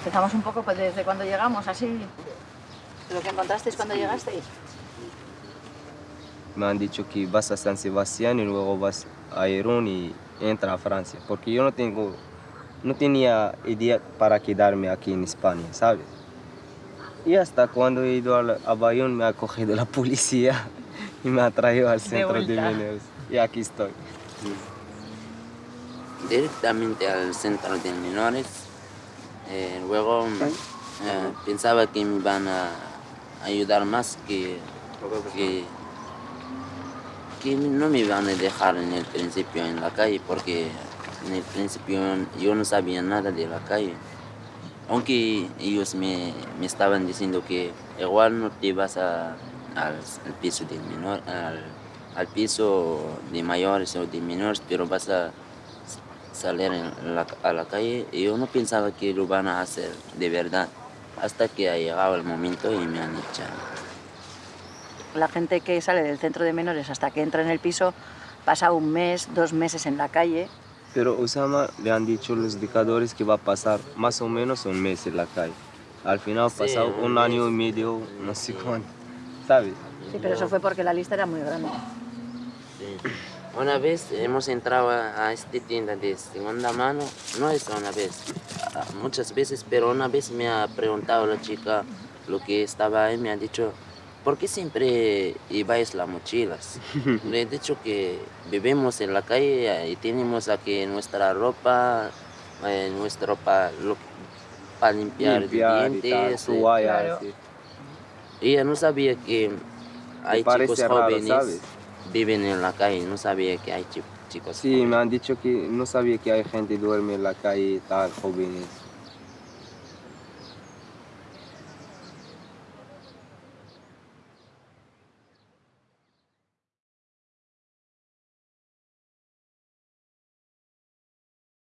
Empezamos un poco pues, desde cuando llegamos, así. Lo que encontrasteis cuando llegasteis. Me han dicho que vas a San Sebastián y luego vas a Irún y entra a Francia. Porque yo no tengo, no tenía idea para quedarme aquí en España, ¿sabes? Y hasta cuando he ido a Bayón me ha cogido la policía y me ha traído al centro de, vuelta. menores. Y aquí estoy. directamente al centro de menores. Eh, luego eh, pensaba que me iban a ayudar más que, que, que no me iban a dejar en el principio en la calle porque en el principio yo no sabía nada de la calle. Aunque ellos me, me estaban diciendo que igual no te vas a, al, al piso de menor, al, al piso de mayores o de menores, pero vas a salir en la- a la calle y yo no pensaba que lo van a hacer de verdad hasta que ha llegado el momento y me han echado. La gente que sale del centro de menores hasta que entra en el piso pasa un mes, dos meses en la calle. Pero Osama le han dicho los dictadores que va a pasar más o menos un mes en la calle. Al final ha Sí, pasado un un año y medio, no sé cuánto, ¿sabes? Sí, pero eso fue porque la lista era muy grande. Sí. Una vez hemos entrado a a esta tienda de segunda mano, no es una vez, muchas veces, pero una vez me ha preguntado la chica lo que estaba ahí, me ha dicho, ¿por qué siempre lleváis las mochilas? Le he dicho que vivimos en la calle y tenemos aquí nuestra ropa, eh, nuestra ropa lo- para limpiar, Limpiar y tal, dientes. eh, claro. sí. ella no sabía que hay chicos raro, jóvenes ¿sabes? Viven en la calle, no sabía que hay chi- chicos Sí, me han dicho que no sabía que hay gente duerme en la calle, tal, jóvenes.